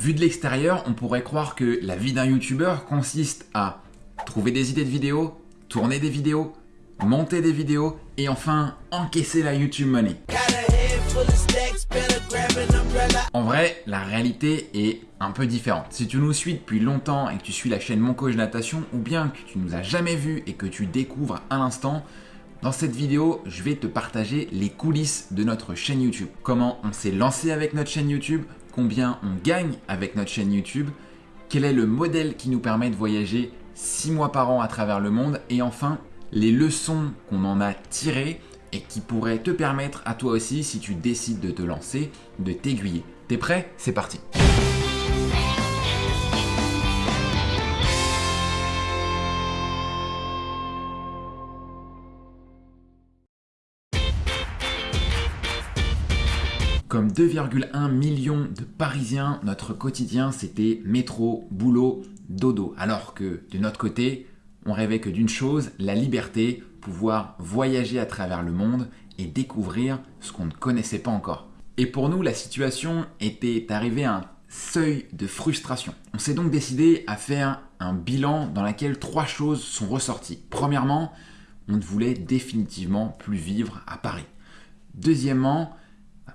Vu de l'extérieur, on pourrait croire que la vie d'un youtubeur consiste à trouver des idées de vidéos, tourner des vidéos, monter des vidéos et enfin encaisser la YouTube Money. En vrai, la réalité est un peu différente. Si tu nous suis depuis longtemps et que tu suis la chaîne Mon Coach Natation ou bien que tu nous as jamais vu et que tu découvres à l'instant, dans cette vidéo, je vais te partager les coulisses de notre chaîne YouTube. Comment on s'est lancé avec notre chaîne YouTube, combien on gagne avec notre chaîne YouTube, quel est le modèle qui nous permet de voyager 6 mois par an à travers le monde et enfin les leçons qu'on en a tirées et qui pourraient te permettre à toi aussi, si tu décides de te lancer, de t'aiguiller. T'es prêt? C'est parti Comme 2,1 millions de Parisiens, notre quotidien c'était métro, boulot, dodo. Alors que de notre côté, on rêvait que d'une chose, la liberté, pouvoir voyager à travers le monde et découvrir ce qu'on ne connaissait pas encore. Et pour nous, la situation était arrivée à un seuil de frustration. On s'est donc décidé à faire un bilan dans lequel trois choses sont ressorties. Premièrement, on ne voulait définitivement plus vivre à Paris. Deuxièmement,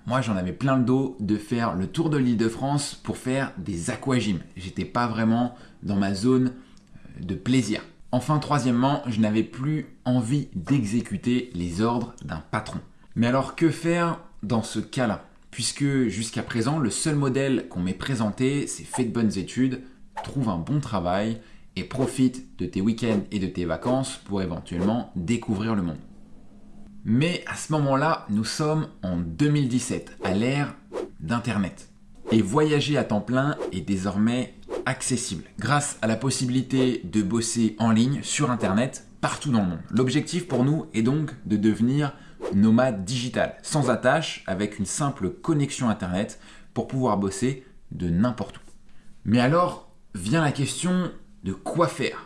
moi, j'en avais plein le dos de faire le tour de l'île de France pour faire des aquagymes. J'étais pas vraiment dans ma zone euh, de plaisir. Enfin, troisièmement, je n'avais plus envie d'exécuter les ordres d'un patron. Mais alors, que faire dans ce cas-là? Puisque jusqu'à présent, le seul modèle qu'on m'ait présenté, c'est fais de bonnes études, trouve un bon travail et profite de tes week-ends et de tes vacances pour éventuellement découvrir le monde. Mais à ce moment-là, nous sommes en 2017, à l'ère d'Internet. Et voyager à temps plein est désormais accessible grâce à la possibilité de bosser en ligne sur Internet partout dans le monde. L'objectif pour nous est donc de devenir nomade digital, sans attache, avec une simple connexion Internet pour pouvoir bosser de n'importe où. Mais alors vient la question de quoi faire?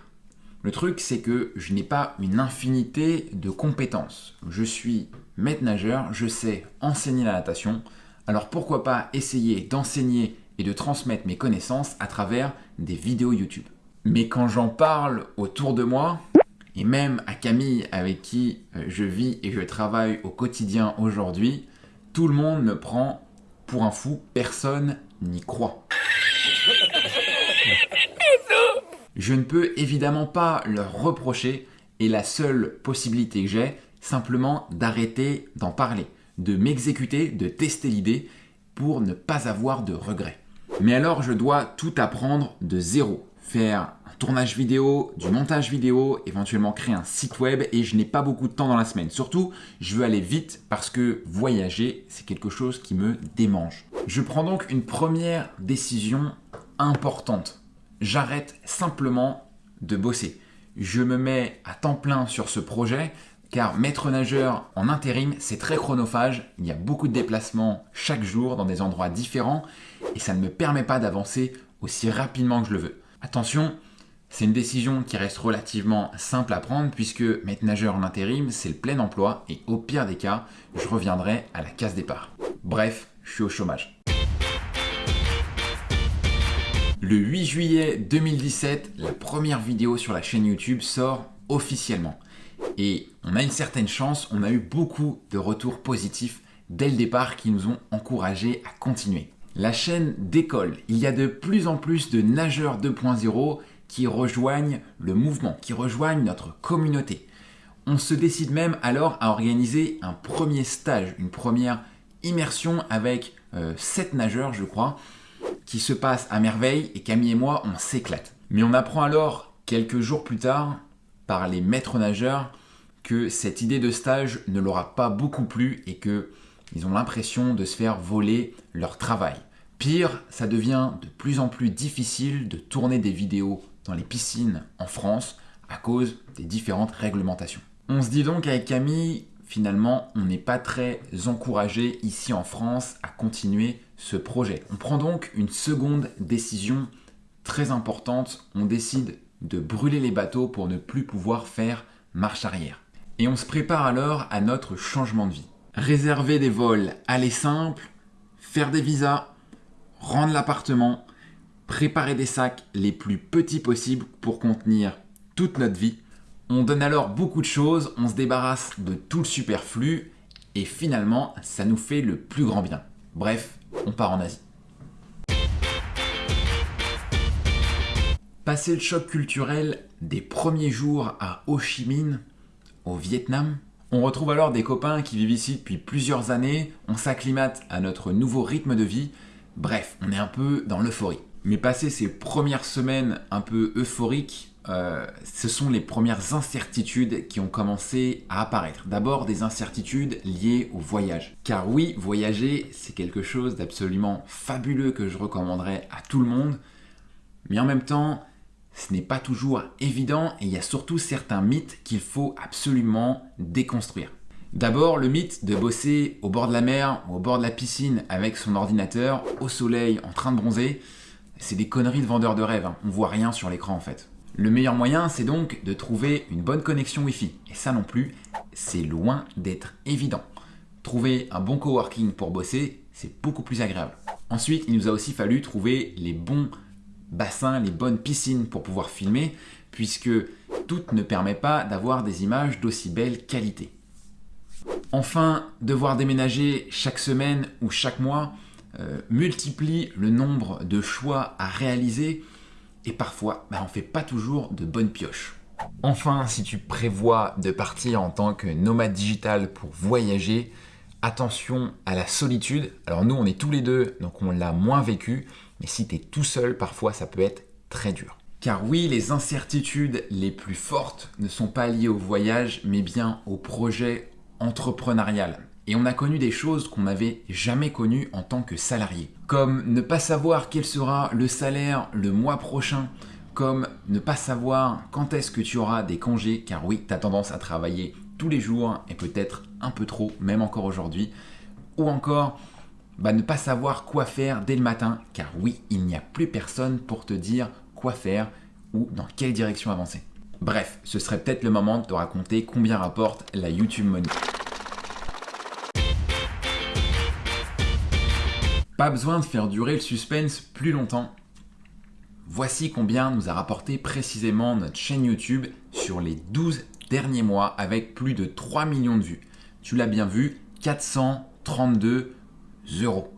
Le truc, c'est que je n'ai pas une infinité de compétences. Je suis maître nageur, je sais enseigner la natation, alors pourquoi pas essayer d'enseigner et de transmettre mes connaissances à travers des vidéos YouTube. Mais quand j'en parle autour de moi, et même à Camille avec qui euh, je vis et je travaille au quotidien aujourd'hui, tout le monde me prend pour un fou, personne n'y croit. Je ne peux évidemment pas leur reprocher et la seule possibilité que j'ai, simplement d'arrêter d'en parler, de m'exécuter, de tester l'idée pour ne pas avoir de regrets. Mais alors je dois tout apprendre de zéro, faire un tournage vidéo, du montage vidéo, éventuellement créer un site web et je n'ai pas beaucoup de temps dans la semaine. Surtout, je veux aller vite parce que voyager, c'est quelque chose qui me démange. Je prends donc une première décision importante j'arrête simplement de bosser. Je me mets à temps plein sur ce projet car maître nageur en intérim, c'est très chronophage. Il y a beaucoup de déplacements chaque jour dans des endroits différents et ça ne me permet pas d'avancer aussi rapidement que je le veux. Attention, c'est une décision qui reste relativement simple à prendre puisque maître nageur en intérim, c'est le plein emploi et au pire des cas, je reviendrai à la case départ. Bref, je suis au chômage. Le 8 juillet 2017, la première vidéo sur la chaîne YouTube sort officiellement. Et on a une certaine chance, on a eu beaucoup de retours positifs dès le départ qui nous ont encouragés à continuer. La chaîne décolle. Il y a de plus en plus de nageurs 2.0 qui rejoignent le mouvement, qui rejoignent notre communauté. On se décide même alors à organiser un premier stage, une première immersion avec 7 euh, nageurs, je crois, qui se passe à merveille et Camille et moi, on s'éclate. Mais on apprend alors, quelques jours plus tard, par les maîtres nageurs, que cette idée de stage ne leur a pas beaucoup plu et qu'ils ont l'impression de se faire voler leur travail. Pire, ça devient de plus en plus difficile de tourner des vidéos dans les piscines en France à cause des différentes réglementations. On se dit donc avec Camille, finalement, on n'est pas très encouragé ici en France à continuer ce projet. On prend donc une seconde décision très importante. On décide de brûler les bateaux pour ne plus pouvoir faire marche arrière. Et on se prépare alors à notre changement de vie. Réserver des vols aller simple, faire des visas, rendre l'appartement, préparer des sacs les plus petits possibles pour contenir toute notre vie. On donne alors beaucoup de choses, on se débarrasse de tout le superflu et finalement ça nous fait le plus grand bien. Bref, on part en Asie. Passer le choc culturel des premiers jours à Ho Chi Minh, au Vietnam, on retrouve alors des copains qui vivent ici depuis plusieurs années, on s'acclimate à notre nouveau rythme de vie, bref, on est un peu dans l'euphorie. Mais passer ces premières semaines un peu euphoriques, euh, ce sont les premières incertitudes qui ont commencé à apparaître. D'abord des incertitudes liées au voyage. Car oui, voyager, c'est quelque chose d'absolument fabuleux que je recommanderais à tout le monde. Mais en même temps, ce n'est pas toujours évident et il y a surtout certains mythes qu'il faut absolument déconstruire. D'abord, le mythe de bosser au bord de la mer ou au bord de la piscine avec son ordinateur, au soleil, en train de bronzer, c'est des conneries de vendeurs de rêves, hein. on voit rien sur l'écran en fait. Le meilleur moyen, c'est donc de trouver une bonne connexion Wi-Fi. Et ça non plus, c'est loin d'être évident. Trouver un bon coworking pour bosser, c'est beaucoup plus agréable. Ensuite, il nous a aussi fallu trouver les bons bassins, les bonnes piscines pour pouvoir filmer, puisque tout ne permet pas d'avoir des images d'aussi belle qualité. Enfin, devoir déménager chaque semaine ou chaque mois euh, multiplie le nombre de choix à réaliser et parfois bah, on fait pas toujours de bonnes pioches. Enfin, si tu prévois de partir en tant que nomade digital pour voyager, attention à la solitude. Alors nous, on est tous les deux, donc on l'a moins vécu, mais si tu es tout seul, parfois ça peut être très dur. Car oui, les incertitudes les plus fortes ne sont pas liées au voyage, mais bien au projet entrepreneurial. Et on a connu des choses qu'on n'avait jamais connues en tant que salarié. Comme ne pas savoir quel sera le salaire le mois prochain, comme ne pas savoir quand est-ce que tu auras des congés, car oui, tu as tendance à travailler tous les jours et peut-être un peu trop, même encore aujourd'hui. Ou encore bah, ne pas savoir quoi faire dès le matin, car oui, il n'y a plus personne pour te dire quoi faire ou dans quelle direction avancer. Bref, ce serait peut-être le moment de te raconter combien rapporte la YouTube Money. Pas besoin de faire durer le suspense plus longtemps. Voici combien nous a rapporté précisément notre chaîne YouTube sur les 12 derniers mois avec plus de 3 millions de vues. Tu l'as bien vu, 432 euros.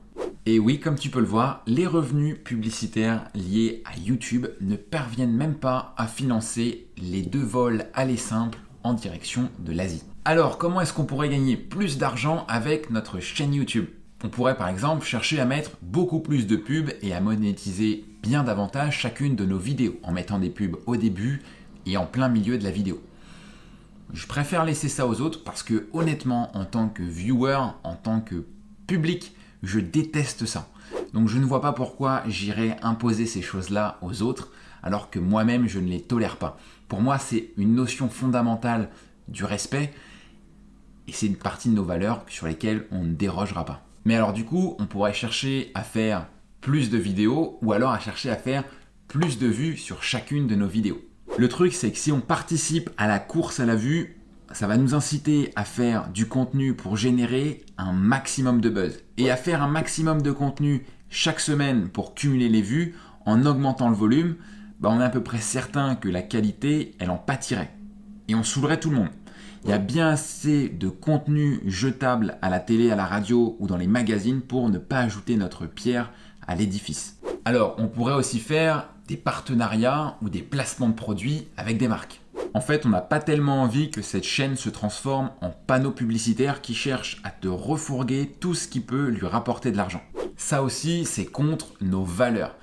Et oui, comme tu peux le voir, les revenus publicitaires liés à YouTube ne parviennent même pas à financer les deux vols aller simples en direction de l'Asie. Alors, comment est-ce qu'on pourrait gagner plus d'argent avec notre chaîne YouTube? On pourrait par exemple chercher à mettre beaucoup plus de pubs et à monétiser bien davantage chacune de nos vidéos en mettant des pubs au début et en plein milieu de la vidéo. Je préfère laisser ça aux autres parce que honnêtement, en tant que viewer, en tant que public, je déteste ça. Donc je ne vois pas pourquoi j'irais imposer ces choses-là aux autres alors que moi-même je ne les tolère pas. Pour moi, c'est une notion fondamentale du respect et c'est une partie de nos valeurs sur lesquelles on ne dérogera pas. Mais alors du coup, on pourrait chercher à faire plus de vidéos ou alors à chercher à faire plus de vues sur chacune de nos vidéos. Le truc, c'est que si on participe à la course à la vue, ça va nous inciter à faire du contenu pour générer un maximum de buzz. Et à faire un maximum de contenu chaque semaine pour cumuler les vues, en augmentant le volume, bah on est à peu près certain que la qualité, elle en pâtirait. Et on saoulerait tout le monde. Il y a bien assez de contenu jetable à la télé, à la radio ou dans les magazines pour ne pas ajouter notre pierre à l'édifice. Alors, on pourrait aussi faire des partenariats ou des placements de produits avec des marques. En fait, on n'a pas tellement envie que cette chaîne se transforme en panneau publicitaire qui cherche à te refourguer tout ce qui peut lui rapporter de l'argent. Ça aussi, c'est contre nos valeurs.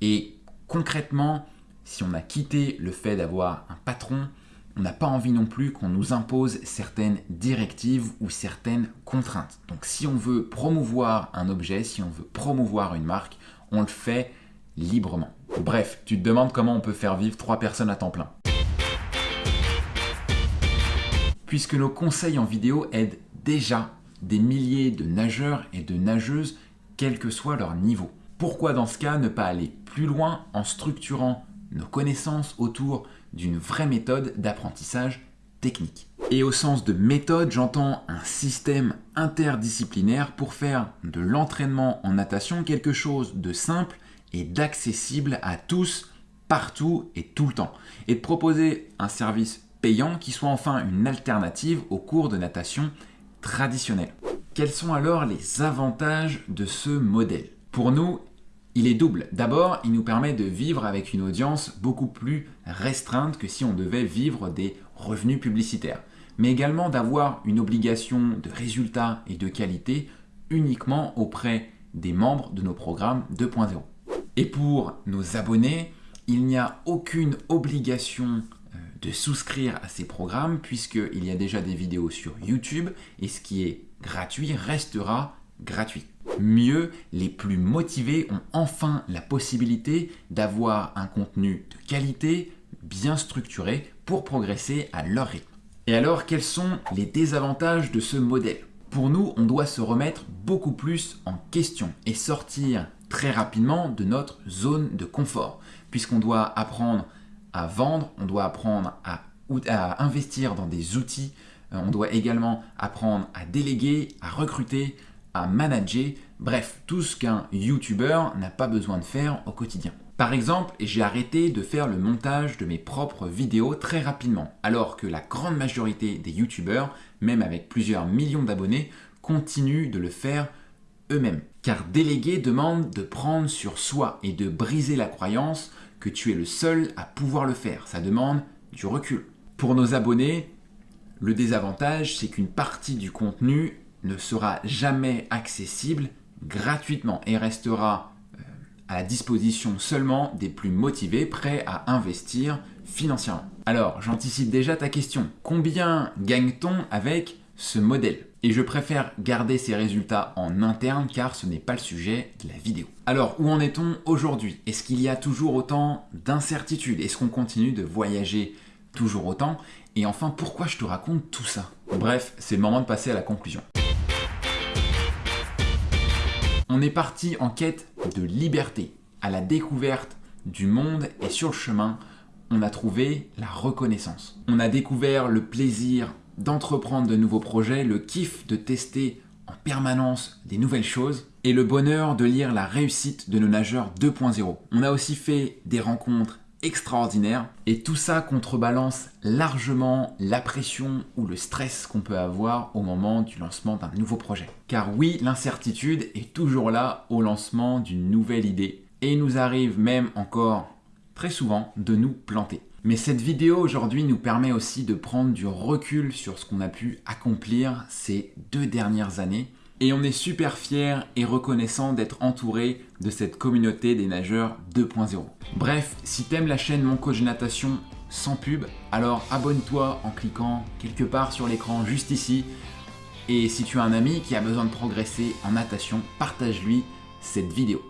Et concrètement, si on a quitté le fait d'avoir un patron, on n'a pas envie non plus qu'on nous impose certaines directives ou certaines contraintes. Donc si on veut promouvoir un objet, si on veut promouvoir une marque, on le fait librement. Bref, tu te demandes comment on peut faire vivre trois personnes à temps plein. puisque nos conseils en vidéo aident déjà des milliers de nageurs et de nageuses, quel que soit leur niveau. Pourquoi dans ce cas ne pas aller plus loin en structurant nos connaissances autour d'une vraie méthode d'apprentissage technique Et au sens de méthode, j'entends un système interdisciplinaire pour faire de l'entraînement en natation quelque chose de simple et d'accessible à tous, partout et tout le temps. Et de proposer un service payant qui soit enfin une alternative aux cours de natation traditionnels. Quels sont alors les avantages de ce modèle? Pour nous, il est double. D'abord, il nous permet de vivre avec une audience beaucoup plus restreinte que si on devait vivre des revenus publicitaires, mais également d'avoir une obligation de résultat et de qualité uniquement auprès des membres de nos programmes 2.0. Et pour nos abonnés, il n'y a aucune obligation euh, de souscrire à ces programmes puisqu'il y a déjà des vidéos sur YouTube et ce qui est gratuit restera gratuit. Mieux, les plus motivés ont enfin la possibilité d'avoir un contenu de qualité, bien structuré, pour progresser à leur rythme. Et alors, quels sont les désavantages de ce modèle? Pour nous, on doit se remettre beaucoup plus en question et sortir très rapidement de notre zone de confort, puisqu'on doit apprendre à vendre, on doit apprendre à, investir dans des outils, euh, on doit également apprendre à déléguer, à recruter, à manager, bref, tout ce qu'un YouTuber n'a pas besoin de faire au quotidien. Par exemple, j'ai arrêté de faire le montage de mes propres vidéos très rapidement, alors que la grande majorité des YouTubers, même avec plusieurs millions d'abonnés, continuent de le faire eux-mêmes. Car déléguer demande de prendre sur soi et de briser la croyance que tu es le seul à pouvoir le faire. Ça demande du recul. Pour nos abonnés, le désavantage, c'est qu'une partie du contenu ne sera jamais accessible gratuitement et restera euh, à la disposition seulement des plus motivés, prêts à investir financièrement. Alors, j'anticipe déjà ta question. Combien gagne-t-on avec ce modèle? Et je préfère garder ces résultats en interne car ce n'est pas le sujet de la vidéo. Alors, où en est-on aujourd'hui? Est-ce qu'il y a toujours autant d'incertitudes? Est-ce qu'on continue de voyager toujours autant? Et enfin, pourquoi je te raconte tout ça? Bref, c'est le moment de passer à la conclusion. On est parti en quête de liberté, à la découverte du monde et sur le chemin, on a trouvé la reconnaissance. On a découvert le plaisir d'entreprendre de nouveaux projets, le kiff de tester en permanence des nouvelles choses et le bonheur de lire la réussite de nos nageurs 2.0. On a aussi fait des rencontres extraordinaire. Et tout ça contrebalance largement la pression ou le stress qu'on peut avoir au moment du lancement d'un nouveau projet. Car oui, l'incertitude est toujours là au lancement d'une nouvelle idée. Et il nous arrive même encore très souvent de nous planter. Mais cette vidéo aujourd'hui nous permet aussi de prendre du recul sur ce qu'on a pu accomplir ces deux dernières années et on est super fiers et reconnaissant d'être entouré de cette communauté des nageurs 2.0. Bref, si t'aimes la chaîne Mon Coach Natation sans pub, alors abonne-toi en cliquant quelque part sur l'écran juste ici. Et si tu as un ami qui a besoin de progresser en natation, partage-lui cette vidéo.